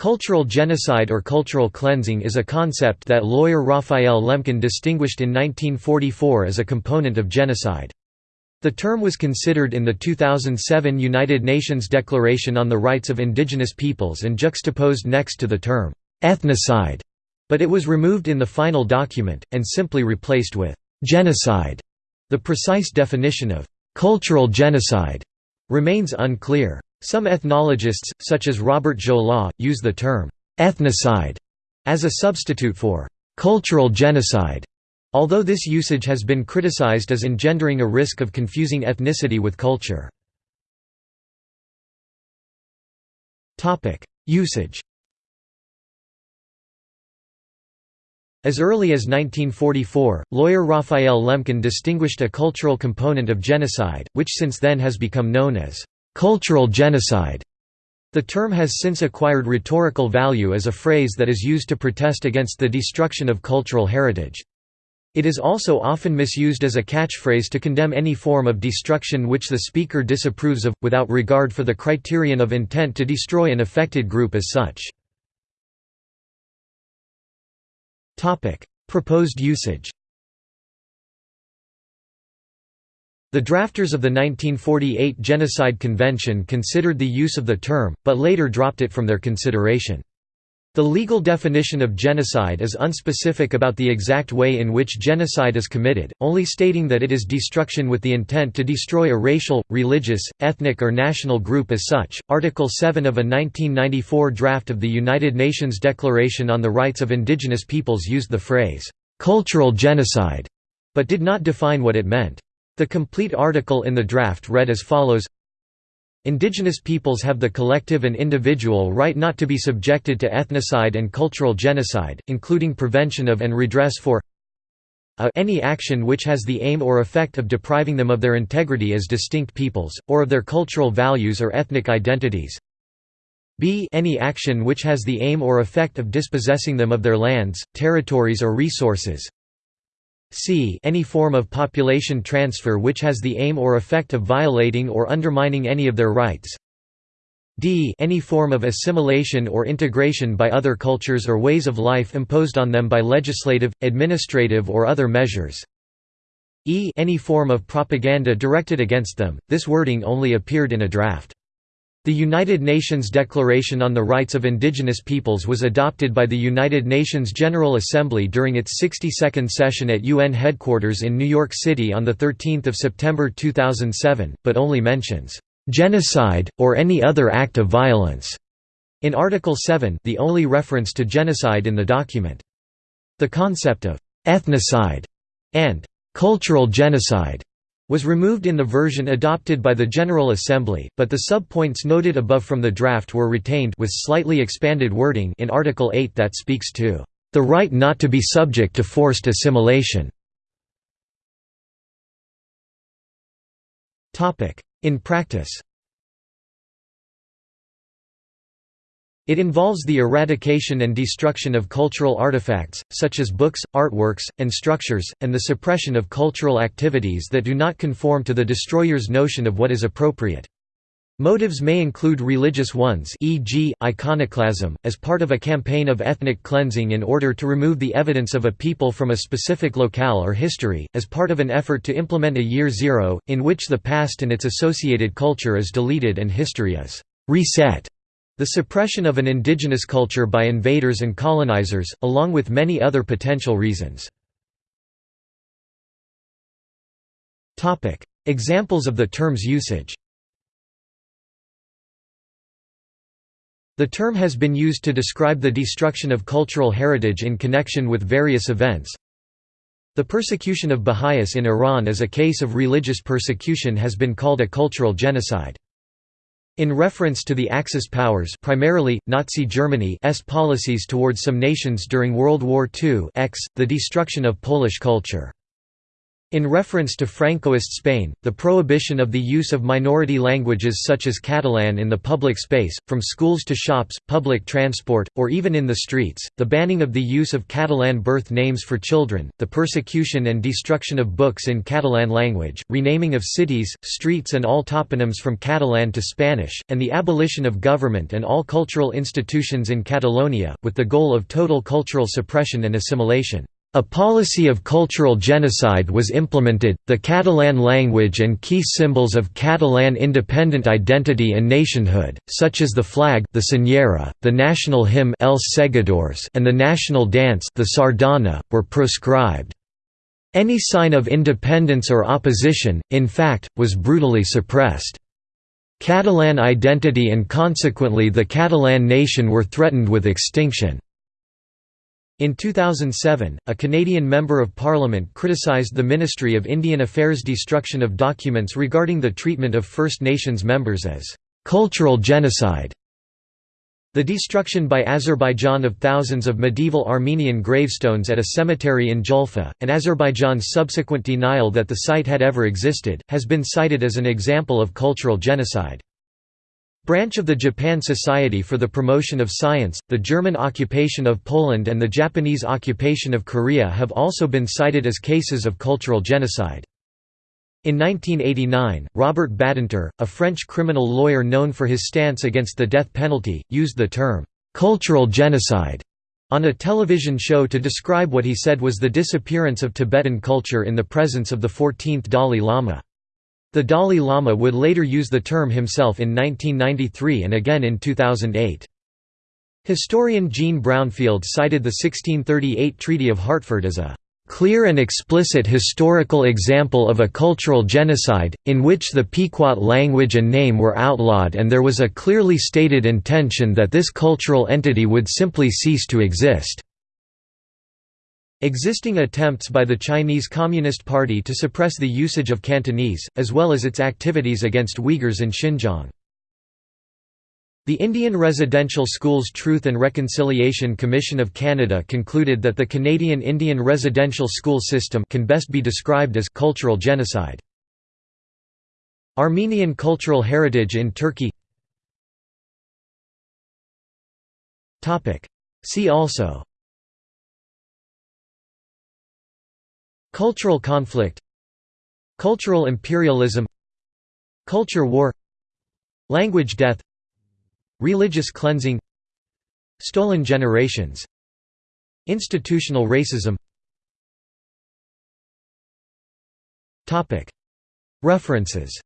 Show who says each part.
Speaker 1: Cultural genocide or cultural cleansing is a concept that lawyer Raphael Lemkin distinguished in 1944 as a component of genocide. The term was considered in the 2007 United Nations Declaration on the Rights of Indigenous Peoples and juxtaposed next to the term, "'ethnocide'", but it was removed in the final document, and simply replaced with "'genocide'". The precise definition of "'cultural genocide' remains unclear. Some ethnologists, such as Robert Jaulin, use the term «ethnocide» as a substitute for «cultural genocide», although this usage has been criticized as engendering a risk of confusing ethnicity with culture. Usage As early as 1944, lawyer Raphael Lemkin distinguished a cultural component of genocide, which since then has become known as cultural genocide. The term has since acquired rhetorical value as a phrase that is used to protest against the destruction of cultural heritage. It is also often misused as a catchphrase to condemn any form of destruction which the speaker disapproves of, without regard for the criterion of intent to destroy an affected group as such. Proposed usage The drafters of the 1948 Genocide Convention considered the use of the term, but later dropped it from their consideration. The legal definition of genocide is unspecific about the exact way in which genocide is committed, only stating that it is destruction with the intent to destroy a racial, religious, ethnic or national group as such. Article 7 of a 1994 draft of the United Nations Declaration on the Rights of Indigenous Peoples used the phrase, cultural genocide, but did not define what it meant. The complete article in the draft read as follows. Indigenous peoples have the collective and individual right not to be subjected to ethnocide and cultural genocide, including prevention of and redress for a any action which has the aim or effect of depriving them of their integrity as distinct peoples, or of their cultural values or ethnic identities. B any action which has the aim or effect of dispossessing them of their lands, territories or resources c any form of population transfer which has the aim or effect of violating or undermining any of their rights d any form of assimilation or integration by other cultures or ways of life imposed on them by legislative, administrative or other measures e any form of propaganda directed against them. This wording only appeared in a draft. The United Nations Declaration on the Rights of Indigenous Peoples was adopted by the United Nations General Assembly during its 62nd session at UN headquarters in New York City on 13 September 2007, but only mentions, "...genocide, or any other act of violence." In Article 7 the only reference to genocide in the document. The concept of «ethnocide» and «cultural genocide» was removed in the version adopted by the General Assembly, but the sub-points noted above from the draft were retained with slightly expanded wording in Article 8 that speaks to the right not to be subject to forced assimilation. In practice It involves the eradication and destruction of cultural artifacts, such as books, artworks, and structures, and the suppression of cultural activities that do not conform to the destroyer's notion of what is appropriate. Motives may include religious ones e.g., iconoclasm, as part of a campaign of ethnic cleansing in order to remove the evidence of a people from a specific locale or history, as part of an effort to implement a year zero, in which the past and its associated culture is deleted and history is «reset» The suppression of an indigenous culture by invaders and colonizers, along with many other potential reasons. Examples of the term's usage The term has been used to describe the destruction of cultural heritage in connection with various events. The persecution of Baha'is in Iran as a case of religious persecution has been called a cultural genocide. In reference to the Axis powers primarily, Nazi Germany's policies towards some nations during World War II X, the destruction of Polish culture. In reference to Francoist Spain, the prohibition of the use of minority languages such as Catalan in the public space, from schools to shops, public transport, or even in the streets, the banning of the use of Catalan birth names for children, the persecution and destruction of books in Catalan language, renaming of cities, streets and all toponyms from Catalan to Spanish, and the abolition of government and all cultural institutions in Catalonia, with the goal of total cultural suppression and assimilation. A policy of cultural genocide was implemented, the Catalan language and key symbols of Catalan independent identity and nationhood, such as the flag the senyera, the national hymn Els Segadors and the national dance the sardana, were proscribed. Any sign of independence or opposition, in fact, was brutally suppressed. Catalan identity and consequently the Catalan nation were threatened with extinction. In 2007, a Canadian Member of Parliament criticised the Ministry of Indian Affairs' destruction of documents regarding the treatment of First Nations members as «cultural genocide». The destruction by Azerbaijan of thousands of medieval Armenian gravestones at a cemetery in Julfa, and Azerbaijan's subsequent denial that the site had ever existed, has been cited as an example of cultural genocide. Branch of the Japan Society for the Promotion of Science, the German occupation of Poland and the Japanese occupation of Korea have also been cited as cases of cultural genocide. In 1989, Robert Badinter, a French criminal lawyer known for his stance against the death penalty, used the term, "'cultural genocide' on a television show to describe what he said was the disappearance of Tibetan culture in the presence of the 14th Dalai Lama. The Dalai Lama would later use the term himself in 1993 and again in 2008. Historian Jean Brownfield cited the 1638 Treaty of Hartford as a clear and explicit historical example of a cultural genocide, in which the Pequot language and name were outlawed and there was a clearly stated intention that this cultural entity would simply cease to exist. Existing attempts by the Chinese Communist Party to suppress the usage of Cantonese, as well as its activities against Uyghurs in Xinjiang. The Indian Residential Schools Truth and Reconciliation Commission of Canada concluded that the Canadian Indian residential school system can best be described as cultural genocide. Armenian cultural heritage in Turkey See also Cultural conflict Cultural imperialism Culture war Language death Religious cleansing Stolen generations Institutional racism. References